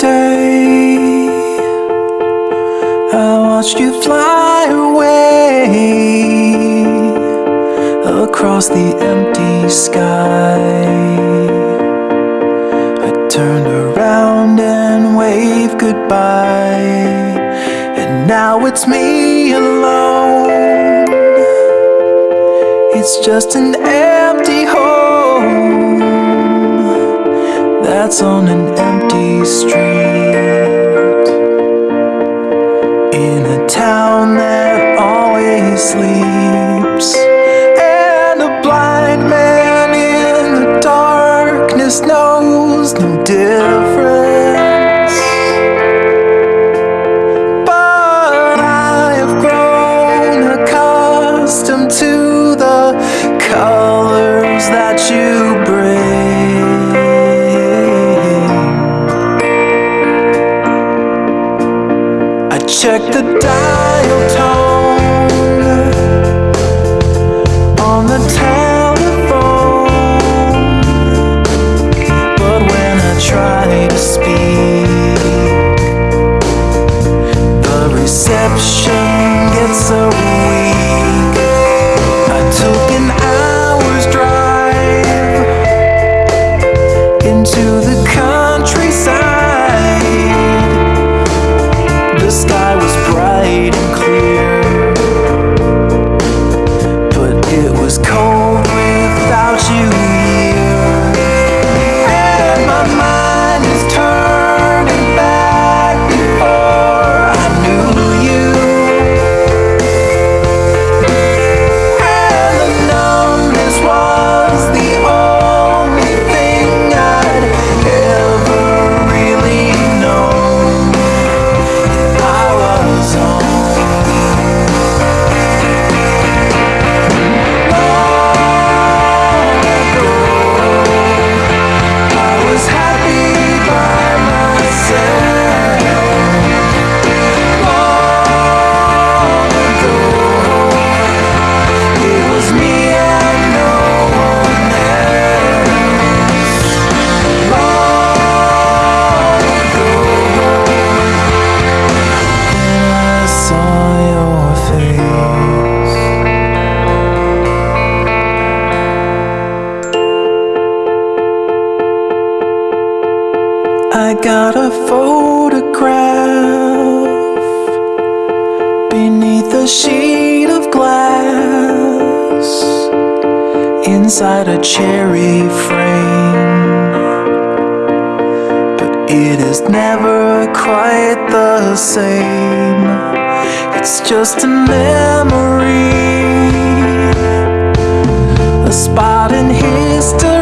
day. I watched you fly away Across the empty sky. I turned around and waved goodbye And now it's me alone. It's just an That's on an empty street. In a town that always sleeps. And a blind man in the darkness knows no difference. But I have grown accustomed to the colors that you check the dial tone on the telephone, but when I try to speak, the reception gets so weak. I took an hour's drive into I got a photograph beneath a sheet of glass inside a cherry frame but it is never quite the same. It's just a memory, a spot in history